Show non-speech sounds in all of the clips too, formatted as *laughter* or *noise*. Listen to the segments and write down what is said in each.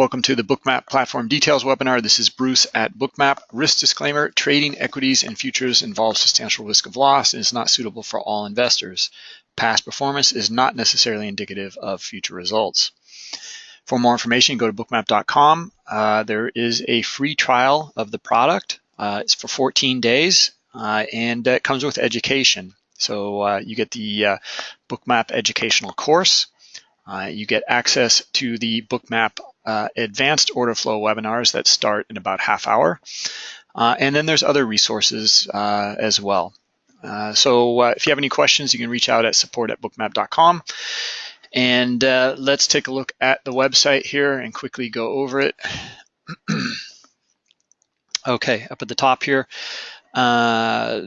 Welcome to the Bookmap Platform Details webinar. This is Bruce at Bookmap. Risk disclaimer, trading equities and futures involves substantial risk of loss and is not suitable for all investors. Past performance is not necessarily indicative of future results. For more information, go to bookmap.com. Uh, there is a free trial of the product. Uh, it's for 14 days uh, and it comes with education. So uh, you get the uh, Bookmap educational course. Uh, you get access to the Bookmap uh, advanced order flow webinars that start in about half hour. Uh, and then there's other resources uh, as well. Uh, so uh, if you have any questions, you can reach out at support at bookmap.com. And let's take a look at the website here and quickly go over it. *clears throat* okay, up at the top here, uh,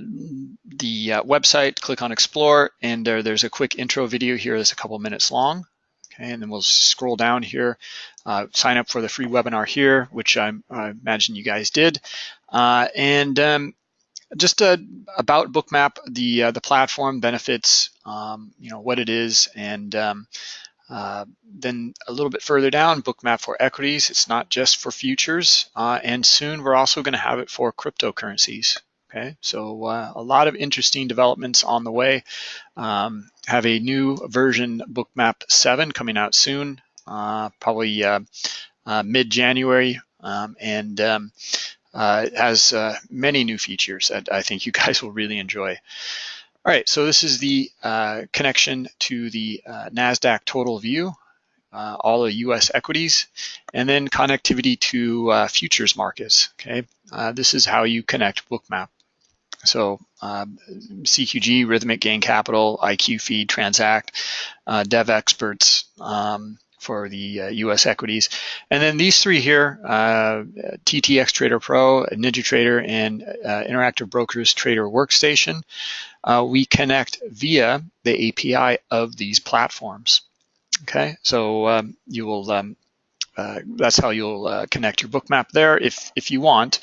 the uh, website, click on explore, and there's a quick intro video here that's a couple minutes long. Okay, and then we'll scroll down here, uh, sign up for the free webinar here, which I, I imagine you guys did. Uh, and um, just uh, about Bookmap, the uh, the platform benefits, um, you know, what it is, and um, uh, then a little bit further down, Bookmap for equities. It's not just for futures, uh, and soon we're also going to have it for cryptocurrencies. Okay, so a lot of interesting developments on the way. Um, have a new version Bookmap 7 coming out soon, uh, probably uh, uh mid-January, um, and um, uh, has uh, many new features that I think you *laughs* guys will really enjoy. All right, so this is the connection to the NASDAQ total view, all the US equities, and then connectivity to futures markets, okay? this is how you connect Bookmap. So um, CQG, Rithmic Gain Capital, IQFeed, Transact, uh, Devexperts um, for the uh, US equities. And then these three here, uh, TTX Trader Pro, Ninja Trader, and uh, Interactive Brokers Trader Workstation, uh, we connect via the API of these platforms. Okay, so um, you will um, uh, that's how you'll uh, connect your bookmap there if, if you want.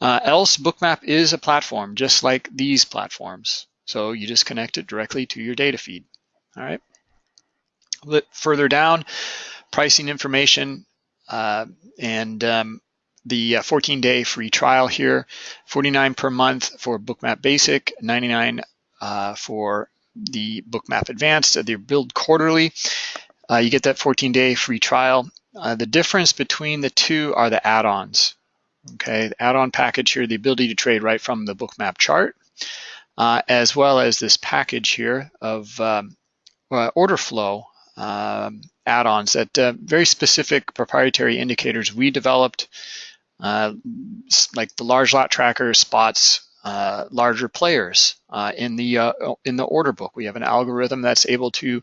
Uh, else, bookmap is a platform just like these platforms. So you just connect it directly to your data feed. All right. Further down, pricing information uh, and um, the 14-day uh, free trial here, 49 per month for Bookmap Basic, 99 uh, for the Bookmap Advanced. They're billed quarterly. you get that 14-day free trial uh, the difference between the two are the add-ons. Okay, add-on package here, the ability to trade right from the bookmap chart, uh, as well as this package here of um, uh, order flow um, add-ons that uh, very specific proprietary indicators we developed, uh, like the large lot tracker spots uh, larger players in the in the order book. We have an algorithm that's able to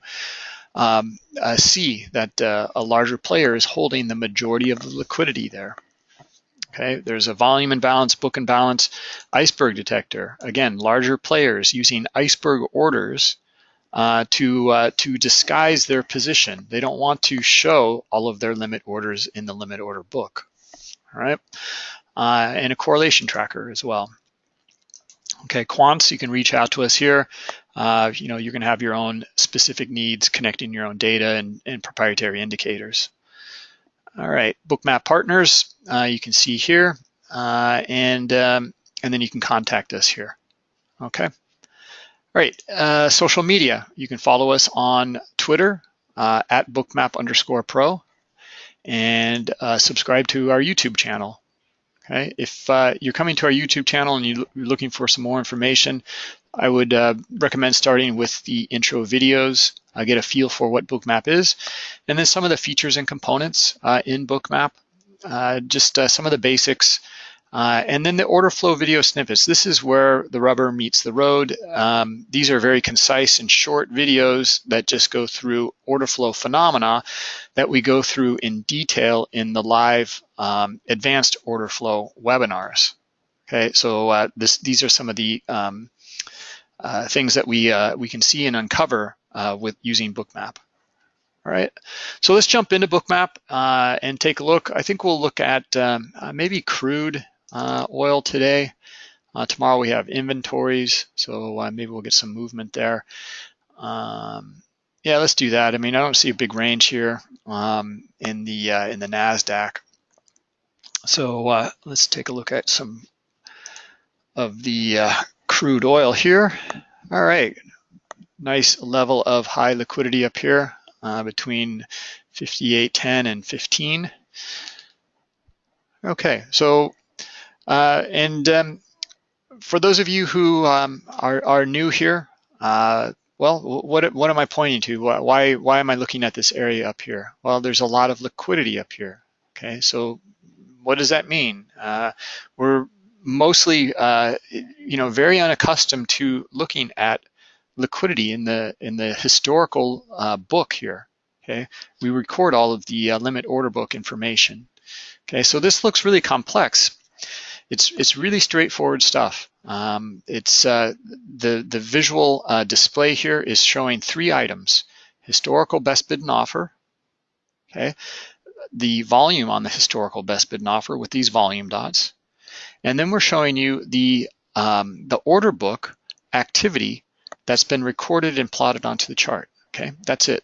um, uh, see that uh, a larger player is holding the majority of the liquidity there. Okay, there's a volume imbalance, book imbalance, iceberg detector. Again, larger players using iceberg orders uh, to uh, to disguise their position. They don't want to show all of their limit orders in the limit order book. All right, uh, and a correlation tracker as well. Okay, quants, you can reach out to us here. Uh, you know, you're going to have your own specific needs connecting your own data and, and proprietary indicators. All right, bookmap partners, uh, you can see here, uh, and, um, and then you can contact us here. Okay. All right, uh, social media. You can follow us on Twitter uh, at bookmap underscore pro and uh, subscribe to our YouTube channel. Okay, if uh, you're coming to our YouTube channel and you're looking for some more information, I would uh, recommend starting with the intro videos, uh, get a feel for what Bookmap is, and then some of the features and components uh, in Bookmap, uh, just uh, some of the basics, uh, and then the order flow video snippets. This is where the rubber meets the road. Um, these are very concise and short videos that just go through order flow phenomena that we go through in detail in the live um, advanced order flow webinars. Okay, so this, these are some of the um, uh, things that we uh, we can see and uncover uh, with using Bookmap. All right, so let's jump into Bookmap uh, and take a look. I think we'll look at um, uh, maybe crude oil today. tomorrow we have inventories, so maybe we'll get some movement there. Um, yeah, let's do that. I mean, I don't see a big range here um, in the uh, in the Nasdaq. So uh, let's take a look at some of the uh, crude oil here. All right, nice level of high liquidity up here uh, between 58.10 and 15. Okay, so uh, and um, for those of you who um, are, are new here, uh, well, what, what am I pointing to? Why, why am I looking at this area up here? Well, there's a lot of liquidity up here. Okay, so what does that mean? Uh, we're mostly, uh, you know, very unaccustomed to looking at liquidity in the in the historical uh, book here. Okay, we record all of the uh, limit order book information. Okay, so this looks really complex. It's it's really straightforward stuff. Um, it's uh, the the visual uh, display here is showing three items: historical best bid and offer. Okay, the volume on the historical best bid and offer with these volume dots, and then we're showing you the um, the order book activity that's been recorded and plotted onto the chart. Okay, that's it.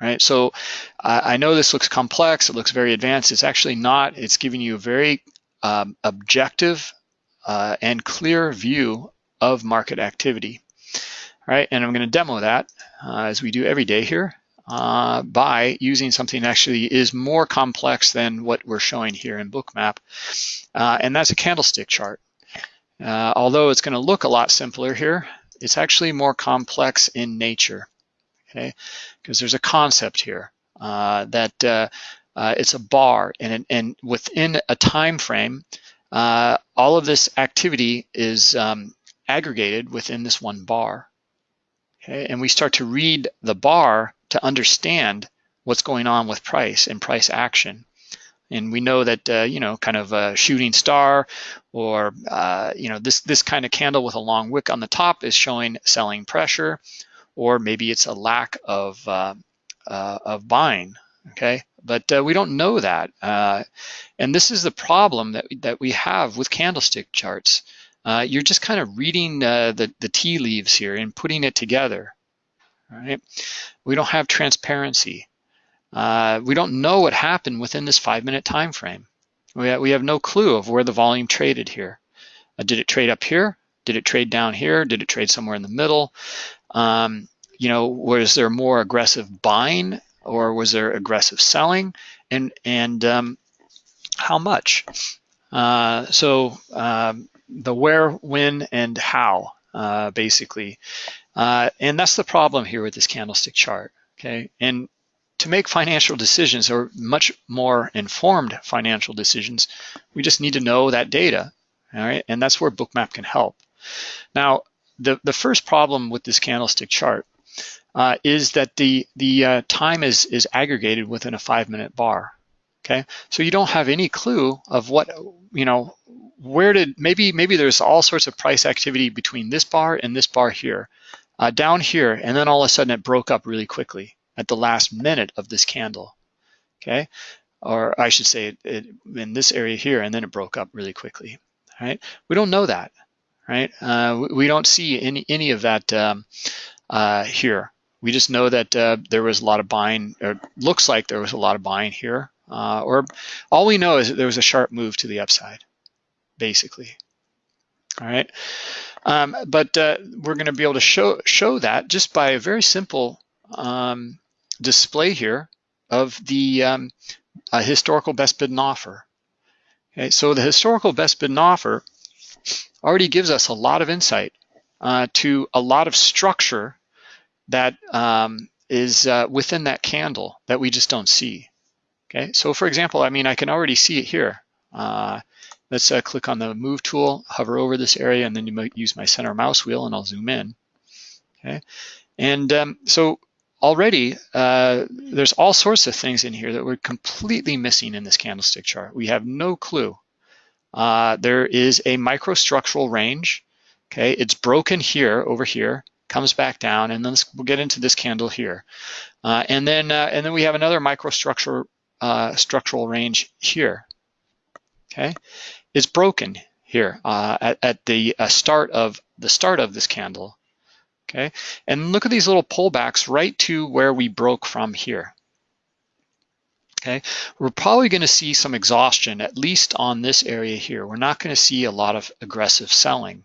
Right, so uh, I know this looks complex, it looks very advanced. It's actually not. It's giving you a very um, objective uh, and clear view of market activity. All right, and I'm going to demo that uh, as we do every day here uh, by using something that actually is more complex than what we're showing here in Bookmap, uh, and that's a candlestick chart. Uh, although it's going to look a lot simpler here, it's actually more complex in nature okay? Because there's a concept here uh, that uh, uh, it's a bar, and, and within a time frame, all of this activity is um, aggregated within this one bar. Okay, and we start to read the bar to understand what's going on with price and price action. And we know that, uh, you know, kind of a shooting star or, uh, you know, this, this kind of candle with a long wick on the top is showing selling pressure or maybe it's a lack of, uh, uh, of buying, okay? But uh, we don't know that. Uh, and this is the problem that, that we have with candlestick charts. You're just kind of reading the, the tea leaves here and putting it together, right? We don't have transparency. we don't know what happened within this five minute time frame. We have, we have no clue of where the volume traded here. did it trade up here? Did it trade down here? Did it trade somewhere in the middle? Um, you know, was there more aggressive buying or was there aggressive selling? And, and um, how much? Uh, so um, the where, when, and how, uh, basically. Uh, and that's the problem here with this candlestick chart, okay? And to make financial decisions or much more informed financial decisions, we just need to know that data, all right? And that's where Bookmap can help. Now, the, the first problem with this candlestick chart uh, is that the, the uh, time is, is aggregated within a five minute bar, okay? So you don't have any clue of what, you know, where did, maybe, maybe there's all sorts of price activity between this bar and this bar here, uh, down here, and then all of a sudden it broke up really quickly at the last minute of this candle, okay? Or I should say it, it in this area here, and then it broke up really quickly, right? We don't know that right? Uh, we don't see any, any of that um, uh, here. We just know that uh, there was a lot of buying, or looks like there was a lot of buying here. Uh, or all we know is that there was a sharp move to the upside, basically. All right. Um, but uh, we're going to be able to show, show that just by a very simple um, display here of the um, historical best bid and offer. Okay, so the historical best bid and offer already gives us a lot of insight uh, to a lot of structure that um, is uh, within that candle that we just don't see. Okay, so for example, I mean, I can already see it here. Uh, let's uh, click on the move tool, hover over this area, and then you might use my center mouse wheel and I'll zoom in. Okay, and um, so already uh, there's all sorts of things in here that we're completely missing in this candlestick chart. We have no clue uh, there is a microstructural range. Okay, it's broken here over here, comes back down, and then we'll get into this candle here. Uh, and then uh, and then we have another microstructural uh, structural range here. Okay, it's broken here uh, at, at, the uh, start of the start of this candle. okay? And look at these little pullbacks right to where we broke from here. Okay, we're probably going to see some exhaustion, at least on this area here. We're not going to see a lot of aggressive selling.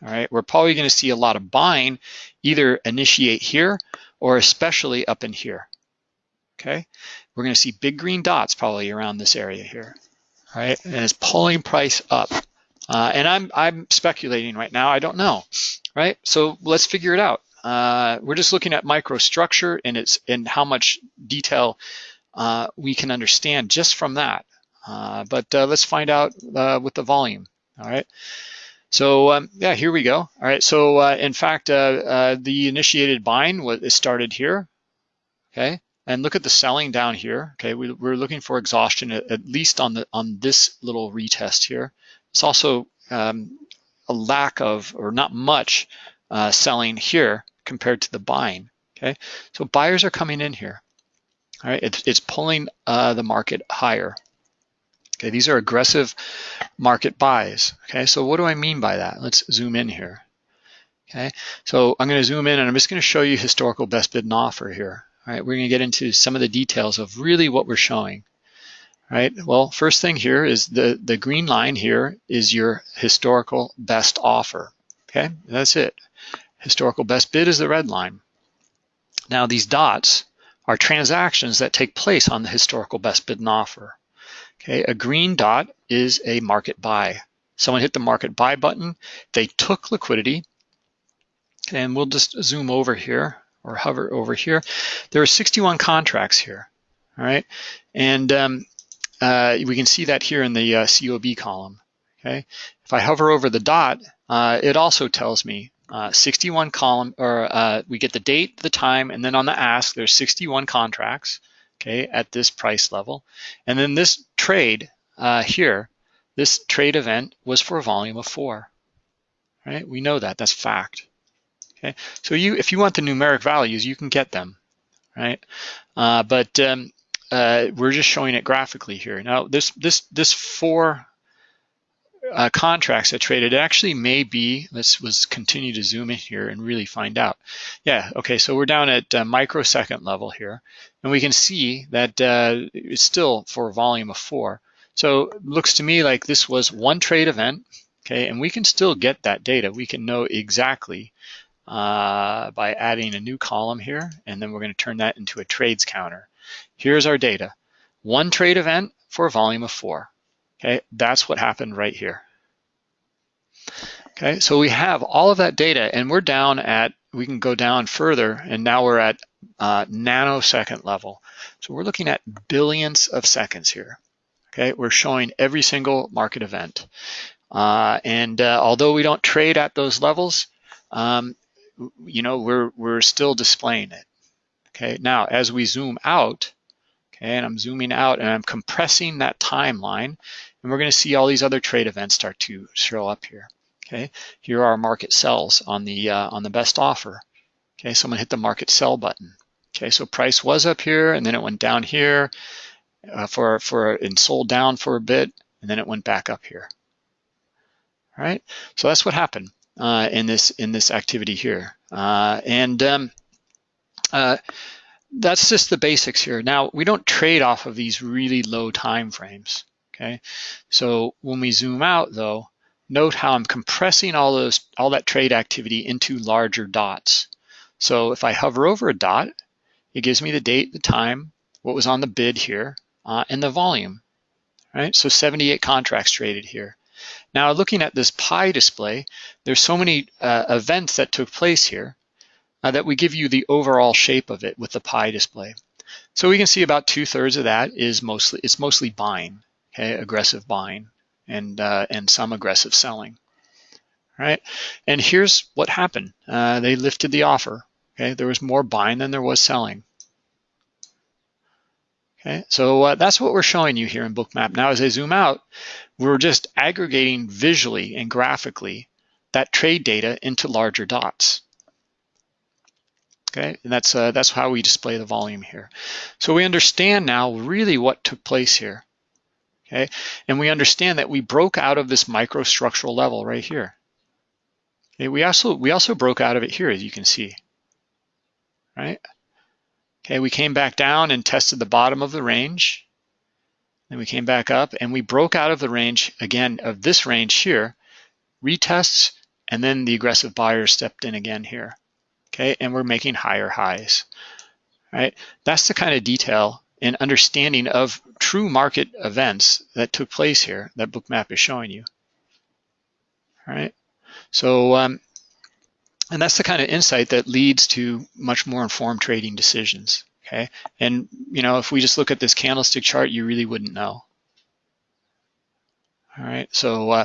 All right, we're probably going to see a lot of buying either initiate here or especially up in here. Okay, we're going to see big green dots probably around this area here. Right, and it's pulling price up. Uh, and I'm I'm speculating right now. I don't know. Right, so let's figure it out. Uh, we're just looking at microstructure and it's and how much detail uh, we can understand just from that. Uh, but uh, let's find out uh, with the volume, all right? So um, yeah, here we go. All right, so in fact, the initiated buying was started here, okay? And look at the selling down here, okay? We, are looking for exhaustion at, at, least on the on this little retest here. It's also um, a lack of, or not much, selling here compared to the buying, okay? So buyers are coming in here. All right, it's, it's pulling uh, the market higher. Okay, these are aggressive market buys. Okay, so what do I mean by that? Let's zoom in here. Okay, so I'm going to zoom in and I'm just going to show you historical best bid and offer here. All right, we're going to get into some of the details of really what we're showing. All right, well, first thing here is the, the green line here is your historical best offer. Okay, that's it. Historical best bid is the red line. Now these dots are transactions that take place on the historical best bid and offer. Okay, a green dot is a market buy. Someone hit the market buy button, they took liquidity, and we'll just zoom over here or hover over here. There are 61 contracts here, all right? And um, uh, we can see that here in the uh, COB column, okay? If I hover over the dot, uh, it also tells me uh, 61 column, or uh, we get the date, the time, and then on the ask, there's 61 contracts, okay, at this price level. And then this trade uh, here, this trade event was for a volume of four, right? We know that, that's fact. Okay, so you, if you want the numeric values, you can get them, right? Uh, but um, uh, we're just showing it graphically here. Now, this this this four uh, contracts that traded actually may be, let's, let's continue to zoom in here and really find out. Yeah, okay, so we're down at uh, microsecond level here, and we can see that uh, it's still for a volume of four. So looks to me like this was one trade event, okay, and we can still get that data. We can know exactly uh, by adding a new column here, and then we're gonna turn that into a trades counter. Here's our data. One trade event for a volume of four. Okay, that's what happened right here. Okay, so we have all of that data and we're down at, we can go down further and now we're at uh, nanosecond level. So we're looking at billions of seconds here. Okay, we're showing every single market event. Uh, and uh, although we don't trade at those levels, um, you know, we're, we're still displaying it. Okay, now as we zoom out, okay, and I'm zooming out and I'm compressing that timeline, and we're going to see all these other trade events start to show up here. Okay, here are our market sells on the uh, on the best offer. Okay, someone hit the market sell button. Okay, so price was up here and then it went down here uh, for for and sold down for a bit and then it went back up here. All right, so that's what happened uh, in this in this activity here, uh, and um, uh, that's just the basics here. Now we don't trade off of these really low time frames okay? So when we zoom out though, note how I'm compressing all those all that trade activity into larger dots. So if I hover over a dot, it gives me the date, the time, what was on the bid here, uh, and the volume, right? So 78 contracts traded here. Now looking at this pie display, there's so many uh, events that took place here uh, that we give you the overall shape of it with the pie display. So we can see about two thirds of that is mostly, it's mostly buying okay, aggressive buying and, uh, and some aggressive selling. right? And here's what happened. Uh, they lifted the offer. Okay, there was more buying than there was selling. Okay, so uh, that's what we're showing you here in Bookmap. Now, as I zoom out, we're just aggregating visually and graphically that trade data into larger dots. Okay, and that's uh, that's how we display the volume here. So we understand now really what took place here okay? And we understand that we broke out of this microstructural level right here. Okay, we also we also broke out of it here, as you can see. Right? Okay, we came back down and tested the bottom of the range. Then we came back up and we broke out of the range again of this range here, retests, and then the aggressive buyer stepped in again here. Okay, and we're making higher highs. Right? That's the kind of detail and understanding of true market events that took place here that bookmap is showing you. All right. So, um, and that's the kind of insight that leads to much more informed trading decisions. Okay. And, you know, if we just look at this candlestick chart, you really wouldn't know. All right. So, uh,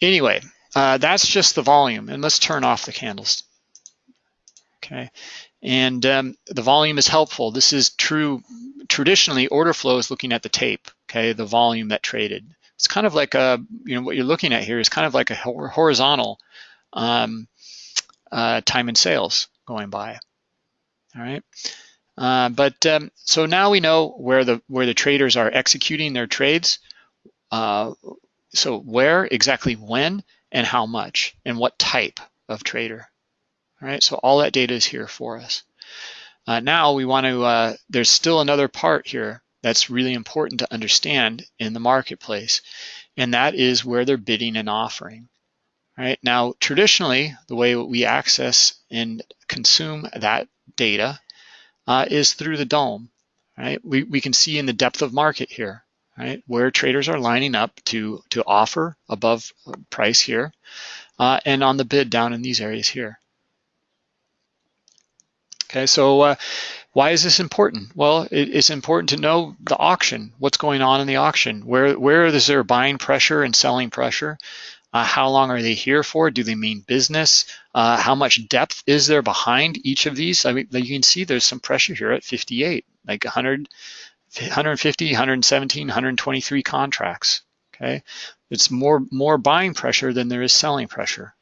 anyway, uh, that's just the volume. And let's turn off the candles. Okay. And um, the volume is helpful. This is true. Traditionally, order flow is looking at the tape, okay, the volume that traded. It's kind of like a, you know, what you're looking at here is kind of like a horizontal um, uh, time and sales going by. All right. Uh, but um, so now we know where the where the traders are executing their trades. Uh, so where exactly when and how much and what type of trader. All right, so all that data is here for us. Uh, now we want to, uh, there's still another part here that's really important to understand in the marketplace, and that is where they're bidding and offering. All right, now traditionally, the way we access and consume that data uh, is through the DOM, Right, we, we can see in the depth of market here, right, where traders are lining up to, to offer above price here, uh, and on the bid down in these areas here. Okay, so uh, why is this important? Well, it, it's important to know the auction, what's going on in the auction, where where is there buying pressure and selling pressure, uh, how long are they here for? Do they mean business? Uh, how much depth is there behind each of these? I mean, you can see there's some pressure here at 58, like 100, 150, 117, 123 contracts. Okay, it's more more buying pressure than there is selling pressure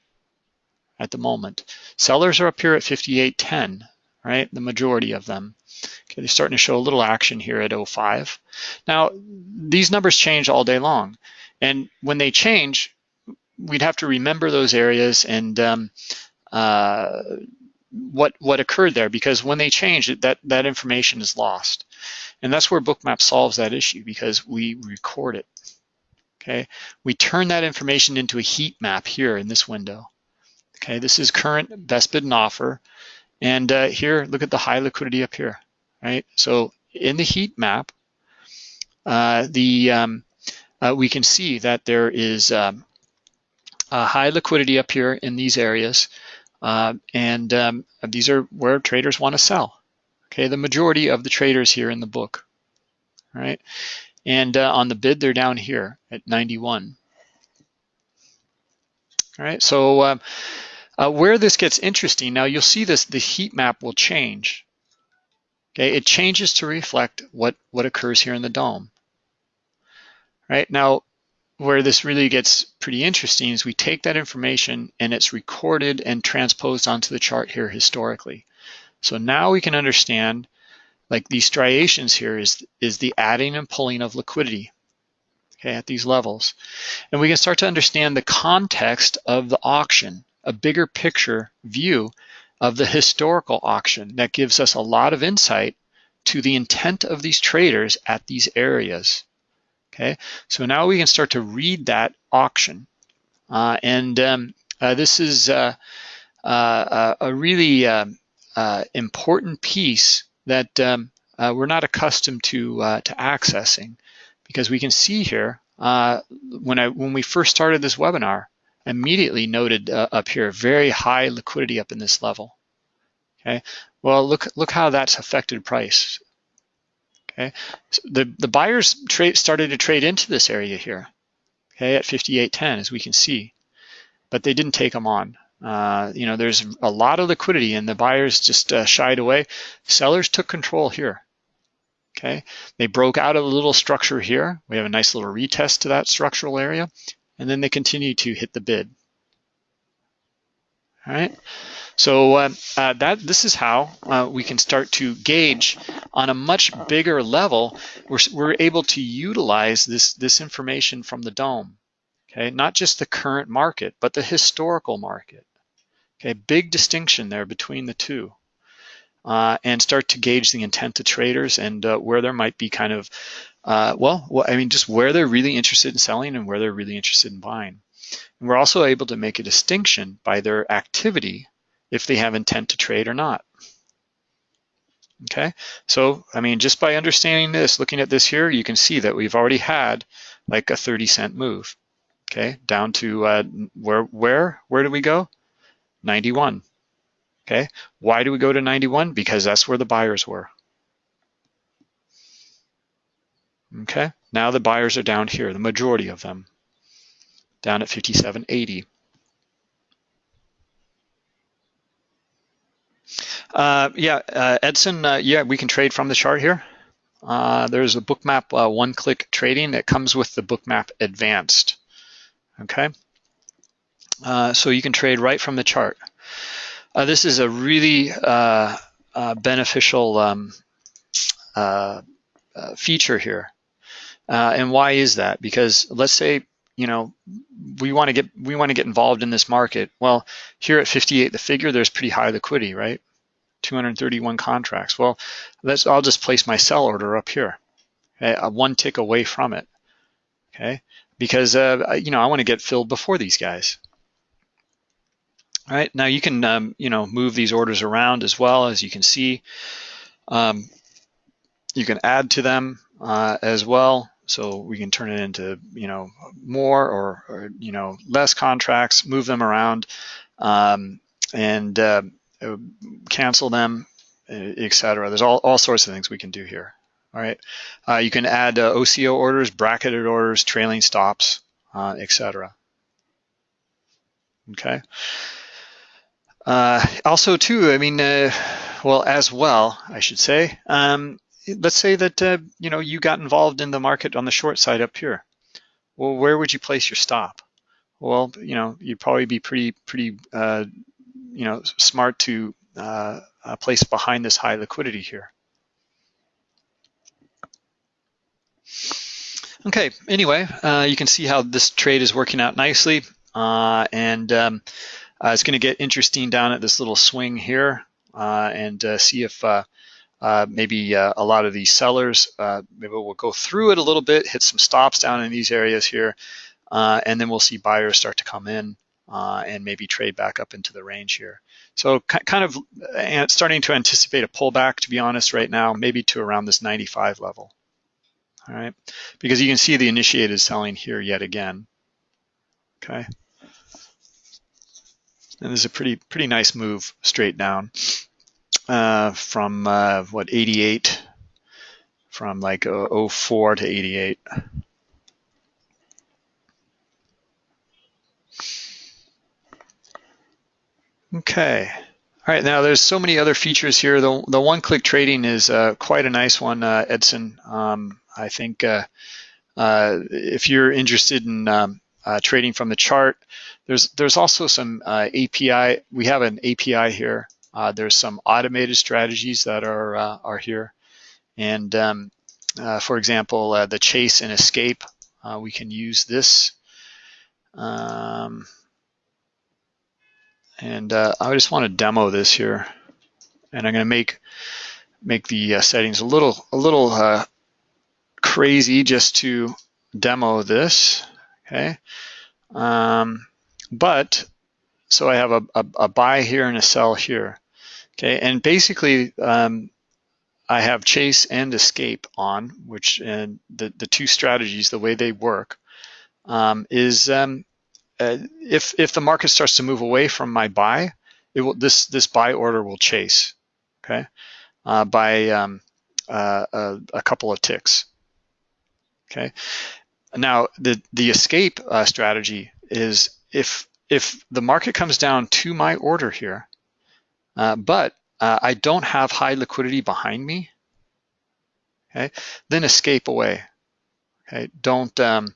at the moment. Sellers are up here at 58.10 right? The majority of them. Okay, they're starting to show a little action here at 05. Now, these numbers change all day long. And when they change, we'd have to remember those areas and um, uh, what what occurred there because when they change, that, that information is lost. And that's where Bookmap solves that issue because we record it. Okay, we turn that information into a heat map here in this window. Okay, this is current best bid and offer. And uh, here, look at the high liquidity up here, right? So in the heat map, uh, the um, uh, we can see that there is um, a high liquidity up here in these areas, uh, and um, these are where traders want to sell. Okay, the majority of the traders here in the book, right? And uh, on the bid, they're down here at 91. All right, so um, uh, where this gets interesting, now you'll see this, the heat map will change. Okay, it changes to reflect what, what occurs here in the DOM. Right, now where this really gets pretty interesting is we take that information and it's recorded and transposed onto the chart here historically. So now we can understand like these striations here is, is the adding and pulling of liquidity okay, at these levels. And we can start to understand the context of the auction a bigger picture view of the historical auction that gives us a lot of insight to the intent of these traders at these areas. Okay, so now we can start to read that auction. Uh, and um, uh, this is uh, uh a really um, uh, important piece that um, uh, we're not accustomed to, to accessing because we can see here when, I, when we first started this webinar, immediately noted uh, up here, very high liquidity up in this level. Okay, well look look how that's affected price. Okay, so the the buyers trade started to trade into this area here. Okay, at 58.10 as we can see, but they didn't take them on. Uh, you know, there's a lot of liquidity and the buyers just uh, shied away. Sellers took control here. Okay, they broke out of a little structure here. We have a nice little retest to that structural area and then they continue to hit the bid. All right. So uh, uh, that this is how uh, we can start to gauge on a much bigger level. We're, we're able to utilize this this information from the DOM. Okay, not just the current market, but the historical market. Okay, big distinction there between the two. Uh, and start to gauge the intent of traders and uh, where there might be kind of, uh, well, I mean, just where they're really interested in selling and where they're really interested in buying. And we're also able to make a distinction by their activity if they have intent to trade or not. Okay, so I mean, just by understanding this, looking at this here, you can see that we've already had like a 30 cent move. Okay, down to uh, where, where, where do we go? 91. Okay, why do we go to 91? Because that's where the buyers were. Okay, now the buyers are down here, the majority of them, down at 57.80. Uh, yeah, uh, Edson, uh, yeah, we can trade from the chart here. Uh, there's a bookmap uh, one-click trading that comes with the bookmap advanced. Okay, uh, so you can trade right from the chart. this is a really beneficial um, feature here. and why is that? Because let's say you know we want to get we want to get involved in this market. Well, here at 58 the figure, there's pretty high liquidity, right? 231 contracts. Well, let's, I'll just place my sell order up here, okay, uh, one tick away from it, okay? Because, uh, you know, I wanna get filled before these guys. All right, now you can, um, you know, move these orders around as well, as you can see. Um, you can add to them uh, as well. So we can turn it into, you know, more or, or you know, less contracts, move them around. Um, and uh, uh, cancel them, uh, etc. There's all, all sorts of things we can do here. All right, uh, you can add uh, OCO orders, bracketed orders, trailing stops, uh, etc. Okay. Uh, also, too, I mean, well, as well, I should say. Um, let's say that you know you got involved in the market on the short side up here. Well, where would you place your stop? Well, you know, you'd probably be pretty pretty you know, smart to uh, uh, place behind this high liquidity here. Okay, anyway, uh, you can see how this trade is working out nicely. Uh, and um, uh, it's going to get interesting down at this little swing here uh, and see if Uh, maybe uh, a lot of these sellers, uh, maybe we'll go through it a little bit, hit some stops down in these areas here, and then we'll see buyers start to come in uh, and maybe trade back up into the range here. So kind of starting to anticipate a pullback, to be honest, right now, maybe to around this 95 level. All right, because you can see the initiated selling here yet again. Okay, and this is a pretty pretty nice move straight down uh, from uh, what 88, from like 04 to 88. Okay. All right, now there's so many other features here. The, the one-click trading is uh, quite a nice one, uh, Edson. Um, I think uh, uh if you're interested in um, uh, trading from the chart, there's there's also some uh, API. We have an API here. There's some automated strategies that are are here, and um, for example, the chase and escape. we can use this. Um, and uh, I just want to demo this here. And I'm going to make make the uh, settings a little a little uh, crazy just to demo this. Okay. Um, but so I have a, a, a, buy here and a sell here. Okay. And basically, um, I have chase and escape on, which and the, the two strategies, the way they work, um, is um, uh, if if the market starts to move away from my buy, it will this this buy order will chase, okay, uh, by um, uh, a, a, couple of ticks. Okay, now the the escape uh, strategy is if if the market comes down to my order here, uh, but uh, I don't have high liquidity behind me, okay, then escape away. Okay, don't um,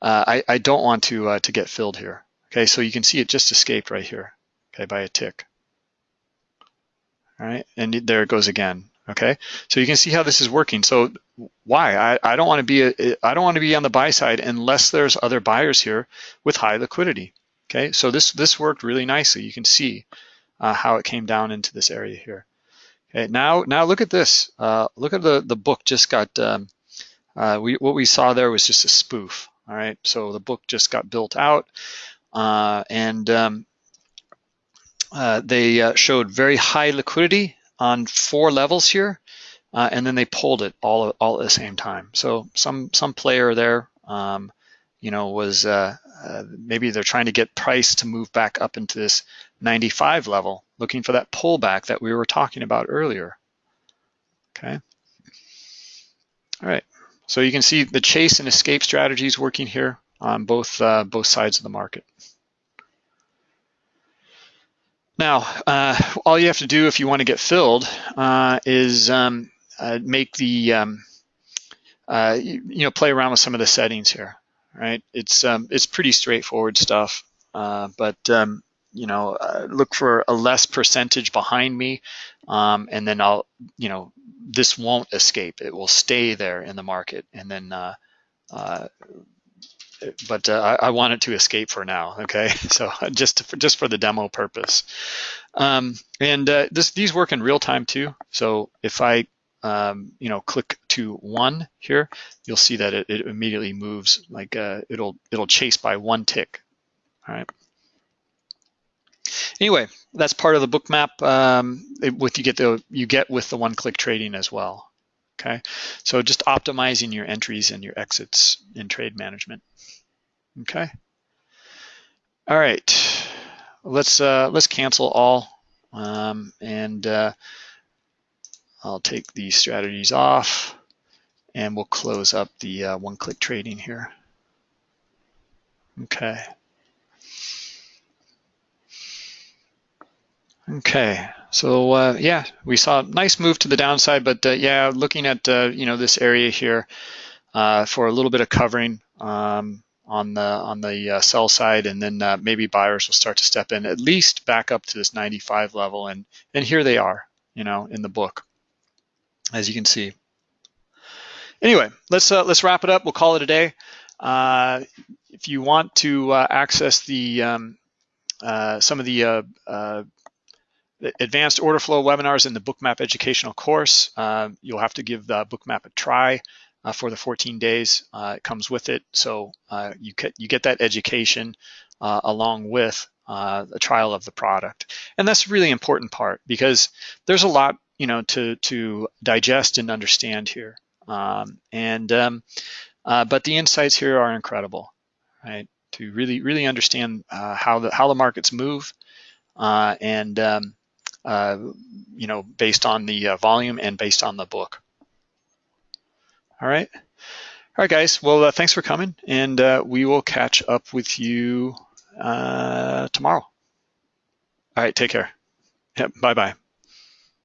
uh, I, I, don't want to, uh, to get filled here. Okay, so you can see it just escaped right here, okay, by a tick. All right, and there it goes again. Okay, so you can see how this is working. So why? I, I don't want to be a, I don't want to be on the buy side unless there's other buyers here with high liquidity. Okay, so this this worked really nicely. You can see uh, how it came down into this area here. Okay, now now look at this. Uh, look at the the book just got. Um, uh, we what we saw there was just a spoof. All right, so the book just got built out, uh, and um, uh, they uh, showed very high liquidity on four levels here, and then they pulled it all all at the same time. So some some player there. Um, you know, was uh, uh, maybe they're trying to get price to move back up into this 95 level, looking for that pullback that we were talking about earlier. Okay. All right. So you can see the chase and escape strategies working here on both uh, both sides of the market. Now, uh, all you have to do if you want to get filled uh, is um, uh, make the um, you, you know play around with some of the settings here right? It's um, it's pretty straightforward stuff, uh, but um, you know, uh, look for a less percentage behind me, um, and then I'll, you know, this won't escape. It will stay there in the market, and then, uh, uh, but uh, I, I, want it to escape for now. Okay, *laughs* so just to, just for the demo purpose, um, and uh, this these work in real time too. So if I um, you know, click to one here, you'll see that it, it immediately moves like uh, it'll it'll chase by one tick. All right. Anyway, that's part of the bookmap. Um, it, with you get the you get with the one-click trading as well. Okay, so just optimizing your entries and your exits in trade management. Okay. All right, let's uh, let's cancel all um, and. Uh, I'll take these strategies off and we'll close up the uh, one-click trading here. Okay. Okay, so uh, yeah, we saw a nice move to the downside, but uh, yeah, looking at uh, you know this area here uh, for a little bit of covering um, on the on the uh, sell side, and then uh, maybe buyers will start to step in at least back up to this 95 level, and and here they are, you know, in the book as you can see. Anyway, let's uh, let's wrap it up. We'll call it a day. Uh, if you want to uh, access the um, uh, some of the, uh, uh, advanced order flow webinars in the Bookmap educational course, you'll have to give the Bookmap a try for the 14 days. it comes with it, so you get you get that education along with a trial of the product, and that's a really important part because there's a lot you know, to to digest and understand here. Um, and um, uh, but the insights here are incredible, right? To really really understand uh, how the how the markets move, uh, and um, uh, you know, based on the uh, volume and based on the book. All right. All right, guys. Well, uh, thanks for coming, and we will catch up with you tomorrow. All right, take care. Yep, bye-bye.